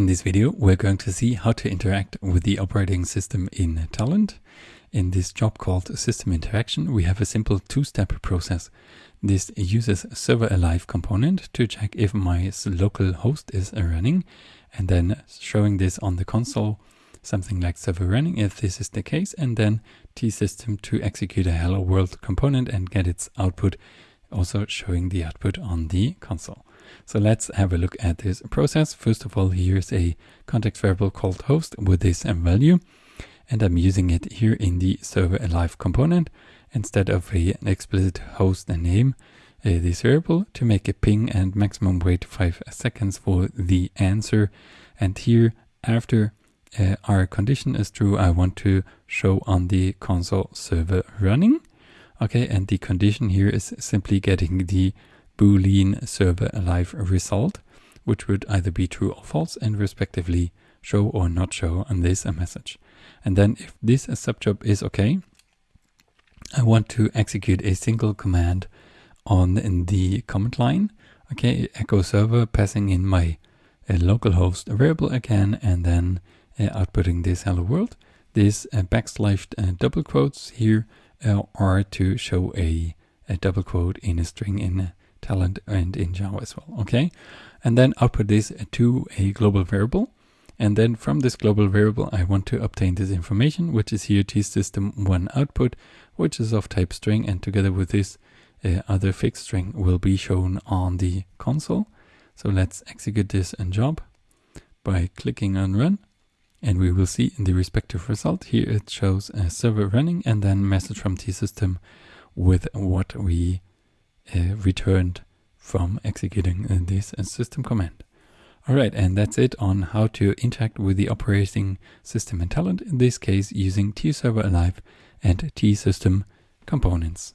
In this video, we're going to see how to interact with the operating system in Talend. In this job called System Interaction, we have a simple two-step process. This uses Server Alive component to check if my local host is running, and then showing this on the console, something like server running if this is the case, and then T-System to execute a hello world component and get its output, also showing the output on the console. So let's have a look at this process. First of all, here's a context variable called host with this value. And I'm using it here in the server alive component instead of a, an explicit host and name, uh, this variable to make a ping and maximum wait five seconds for the answer. And here after uh, our condition is true, I want to show on the console server running. Okay, and the condition here is simply getting the boolean server alive result, which would either be true or false and respectively show or not show on this a message. And then if this subjob is okay, I want to execute a single command on the command line. Okay, echo server passing in my uh, localhost variable again, and then uh, outputting this hello world. This uh, backslash uh, double quotes here are to show a, a double quote in a string in Talend and in Java as well. Okay, and then output this to a global variable. And then from this global variable, I want to obtain this information, which is here t-system1 output, which is of type string. And together with this uh, other fixed string will be shown on the console. So let's execute this in job by clicking on run. And we will see in the respective result here it shows a server running and then message from t-system with what we uh, returned from executing uh, this uh, system command. Alright, and that's it on how to interact with the operating system in Talend, in this case using T-Server Alive and T-System components.